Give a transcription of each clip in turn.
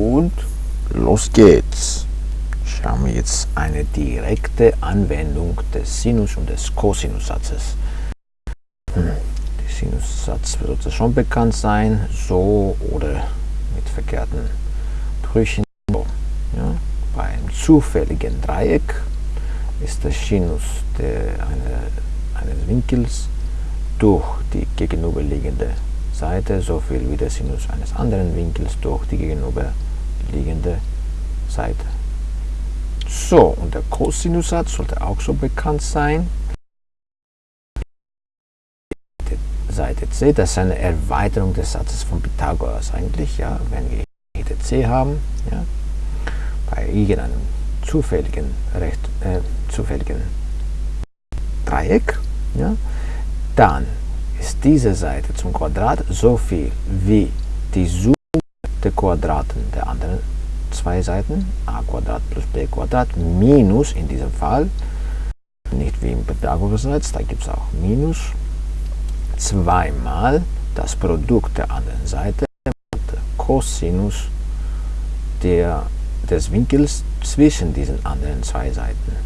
Und los geht's. Schauen wir jetzt eine direkte Anwendung des Sinus- und des Cosinussatzes. Hm, der Sinussatz sollte schon bekannt sein, so oder mit verkehrten Brüchen. Ja, bei einem zufälligen Dreieck ist der Sinus der, eine, eines Winkels durch die gegenüberliegende Seite so viel wie der Sinus eines anderen Winkels durch die gegenüberliegende Seite. So, und der Cosinussatz sollte auch so bekannt sein. Seite C, das ist eine Erweiterung des Satzes von Pythagoras eigentlich, ja, wenn wir hier C haben, ja, bei irgendeinem zufälligen, recht, äh, zufälligen Dreieck, ja, dann ist diese Seite zum Quadrat so viel wie die Summe der Quadraten der anderen zwei Seiten, a Quadrat plus b Quadrat, minus in diesem Fall, nicht wie im Pythagoras-Satz, da gibt es auch minus, zweimal das Produkt der anderen Seite, der Cosinus der, des Winkels zwischen diesen anderen zwei Seiten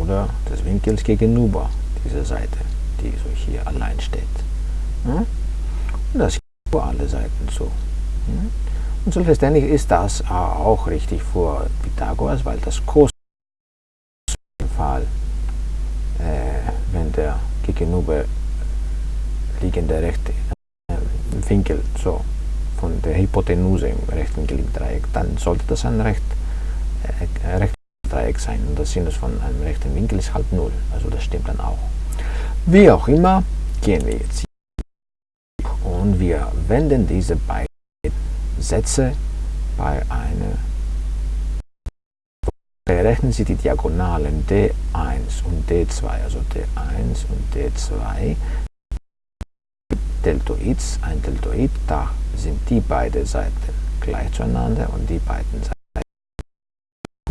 oder des Winkels gegenüber dieser Seite die so hier allein steht. Und das ist für alle Seiten so. Und selbstverständlich ist das auch richtig für Pythagoras, weil das Cos im Fall, äh, wenn der gegenüber liegende rechte äh, Winkel so von der Hypotenuse im im Dreieck, dann sollte das ein recht, äh, recht Dreieck sein. Und der Sinus von einem rechten Winkel ist halt 0, also das stimmt dann auch. Wie auch immer, gehen wir jetzt hier. Und wir wenden diese beiden Sätze bei einer. Berechnen Sie die Diagonalen D1 und D2, also D1 und D2, Deltoids, ein Deltoid, da sind die beiden Seiten gleich zueinander und die beiden Seiten,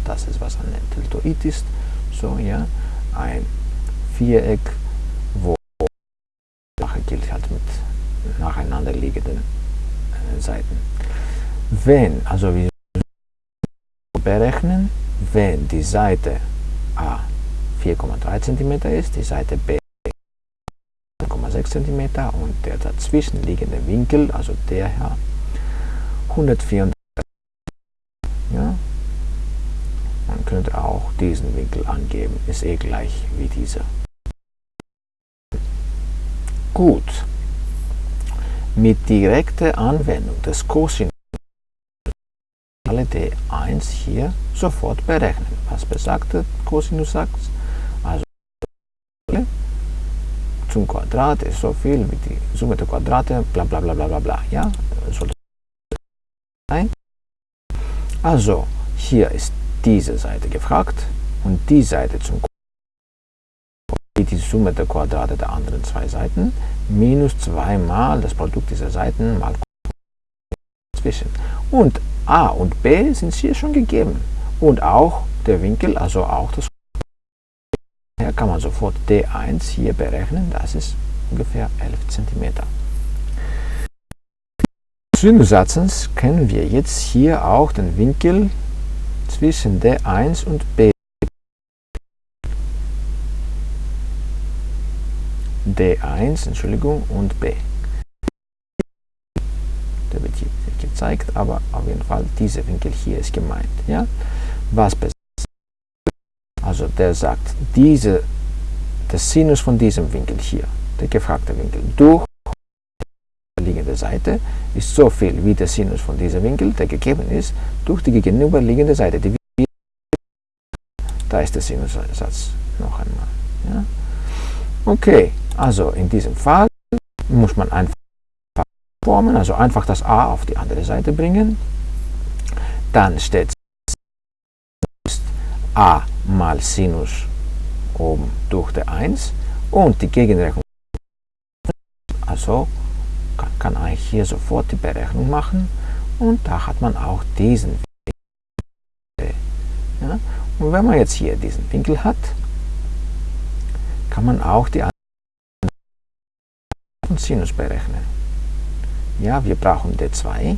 das ist was ein Deltoid ist, so ja, ein Viereck gilt halt mit nacheinander liegenden äh, Seiten. Wenn, also wir berechnen, wenn die Seite A 4,3 cm ist, die Seite B 1,6 cm und der dazwischen liegende Winkel, also der hier, 134 ja, man könnte auch diesen Winkel angeben, ist eh gleich wie dieser. Gut. Mit direkter Anwendung des Cosinus d1 hier sofort berechnen. Was besagt der Cosinussatz? Also zum Quadrat ist so viel wie die Summe der Quadrate, bla bla bla bla bla bla. Ja, soll sein. Also hier ist diese Seite gefragt und die Seite zum die Summe der Quadrate der anderen zwei Seiten minus 2 mal das Produkt dieser Seiten mal zwischen. Und a und b sind hier schon gegeben. Und auch der Winkel, also auch das Daher kann man sofort d1 hier berechnen, das ist ungefähr 11 cm. Sinussatzens kennen wir jetzt hier auch den Winkel zwischen d1 und b D1, Entschuldigung, und B. gezeigt, aber auf jeden Fall dieser Winkel hier ist gemeint. Ja? Was besser? Also der sagt, diese, der Sinus von diesem Winkel hier, der gefragte Winkel, durch die liegende Seite ist so viel wie der Sinus von diesem Winkel, der gegeben ist, durch die gegenüberliegende Seite. Die da ist der Sinussatz noch einmal. Ja? Okay, also in diesem Fall muss man einfach formen, also einfach das a auf die andere Seite bringen. Dann steht a mal Sinus oben durch der 1 und die Gegenrechnung. Also kann, kann eigentlich hier sofort die Berechnung machen und da hat man auch diesen Winkel. Ja? Und wenn man jetzt hier diesen Winkel hat, kann man auch die und Sinus berechnen. Ja, wir brauchen D2.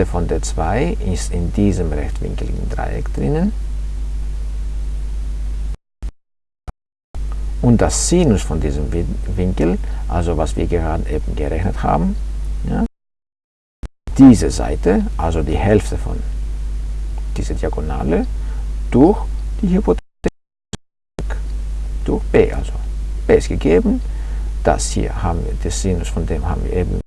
Hälfte von der 2 ist in diesem rechtwinkligen Dreieck drinnen. Und das Sinus von diesem Winkel, also was wir gerade eben gerechnet haben, ja, diese Seite, also die Hälfte von dieser Diagonale, durch die Hypothek, durch b. Also b ist gegeben, das hier haben wir, das Sinus von dem haben wir eben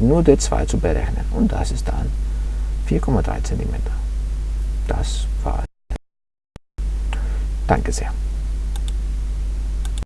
nur d2 zu berechnen und das ist dann 4,3 cm. Das war Danke sehr.